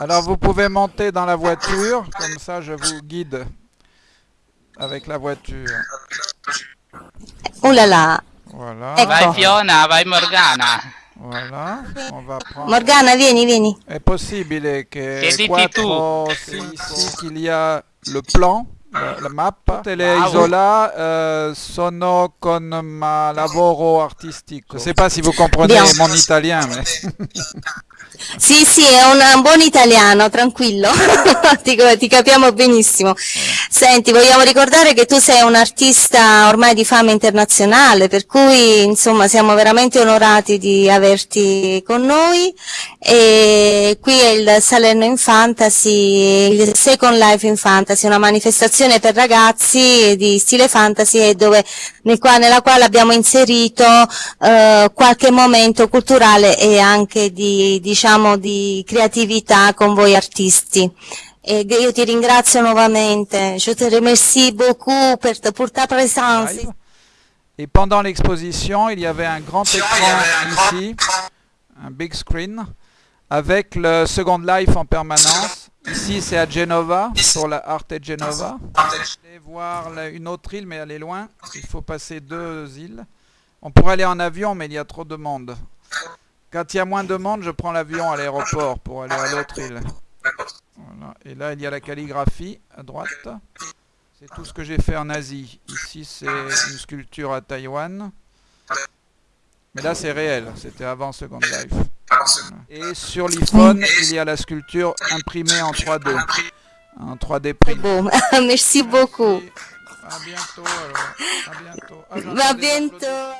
Alors vous pouvez monter dans la voiture, comme ça je vous guide avec la voiture. Oh là là. Voilà, Ecco. Vai Fiona, vai Morgana. voilà. On va prendre... Morgana, vieni, vieni. È possibile che Che quattro tu? sì, sì, qu'il y a le plan, la, la mappa, tutte le Wow. isola eh, sono con ma lavoro artistico. Je ne sais pas si vous comprenez Bien. mon italien, mais... Sì, sì, è un, buon italiano, tranquillo, ti, ti capiamo benissimo. Senti, vogliamo ricordare che tu sei un artista ormai di fama internazionale, per cui insomma siamo veramente onorati di averti con noi. E qui è il Salerno in Fantasy, il Second Life in Fantasy, una manifestazione per ragazzi di stile fantasy dove, nel qua- nella quale abbiamo inserito eh, qualche momento culturale e anche di, diciamo, di creatività con voi artisti. E io ti ringrazio nuovamente, je te remercie beaucoup pour ta présence. live. Et pendant l'exposition, il y avait un grand écran ici, un big screen, avec le Second Life en permanence. Ici, c'est à Genova, pour la Arte Genova. Allez voir la- une autre île, mais elle est loin. Il faut passer deux îles. On pourrait aller en avion, mais il y a trop de monde. Quand il y a moins de monde, je prends l'avion à l'aéroport pour aller à l'autre île. Voilà. Et là, il y a la calligraphie à droite. C'est tout ce que j'ai fait en Asie. Ici, c'est une sculpture à Taïwan. Mais là, c'est réel. C'était avant Second Life. Et sur l'iPhone, il y a la sculpture imprimée en 3D. En 3D print. Bon, merci beaucoup. Merci. À bientôt alors. À bientôt. Ah, bientôt.